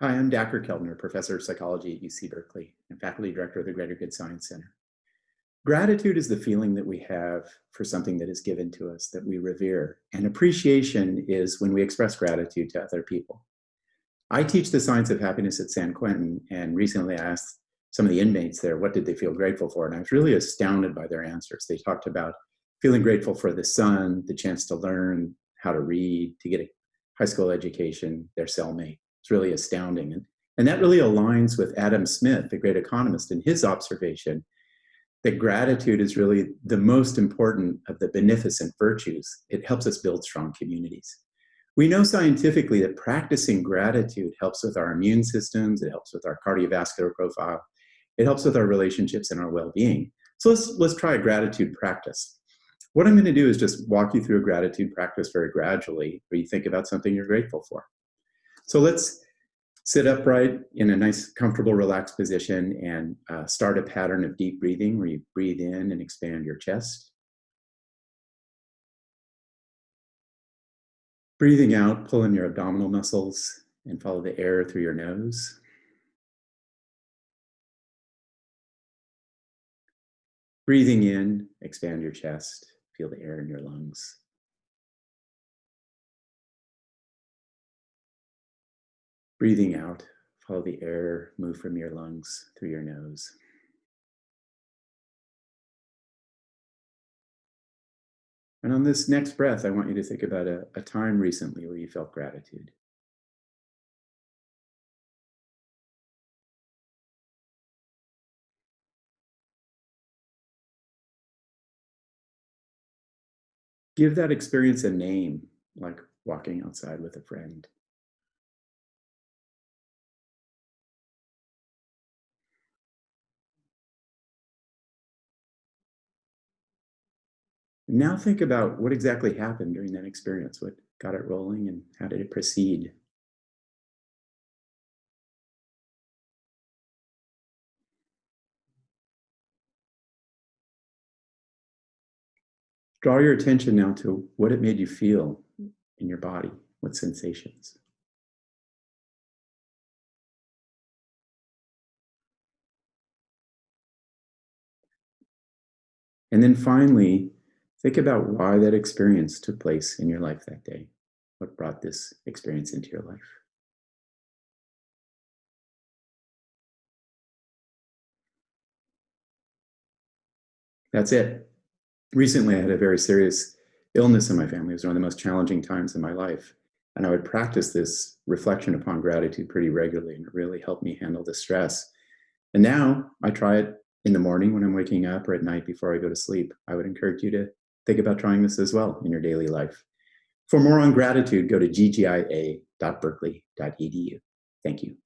Hi, I'm Dacher Keltner, Professor of Psychology at UC Berkeley and Faculty Director of the Greater Good Science Center. Gratitude is the feeling that we have for something that is given to us that we revere. And appreciation is when we express gratitude to other people. I teach the science of happiness at San Quentin, and recently I asked some of the inmates there, what did they feel grateful for? And I was really astounded by their answers. They talked about feeling grateful for the sun, the chance to learn how to read, to get a high school education, their cellmate. It's really astounding. And, and that really aligns with Adam Smith, the great economist, and his observation that gratitude is really the most important of the beneficent virtues. It helps us build strong communities. We know scientifically that practicing gratitude helps with our immune systems, it helps with our cardiovascular profile, it helps with our relationships and our well-being. So let's, let's try a gratitude practice. What I'm gonna do is just walk you through a gratitude practice very gradually, where you think about something you're grateful for. So let's sit upright in a nice, comfortable, relaxed position and uh, start a pattern of deep breathing where you breathe in and expand your chest. Breathing out, pull in your abdominal muscles and follow the air through your nose. Breathing in, expand your chest, feel the air in your lungs. Breathing out, follow the air move from your lungs through your nose. And on this next breath, I want you to think about a, a time recently where you felt gratitude. Give that experience a name, like walking outside with a friend. Now think about what exactly happened during that experience, what got it rolling and how did it proceed? Draw your attention now to what it made you feel in your body, what sensations. And then finally, think about why that experience took place in your life that day. What brought this experience into your life? That's it recently I had a very serious illness in my family. It was one of the most challenging times in my life. And I would practice this reflection upon gratitude pretty regularly, and it really helped me handle the stress. And now I try it in the morning when I'm waking up or at night before I go to sleep. I would encourage you to think about trying this as well in your daily life. For more on gratitude, go to ggia.berkeley.edu. Thank you.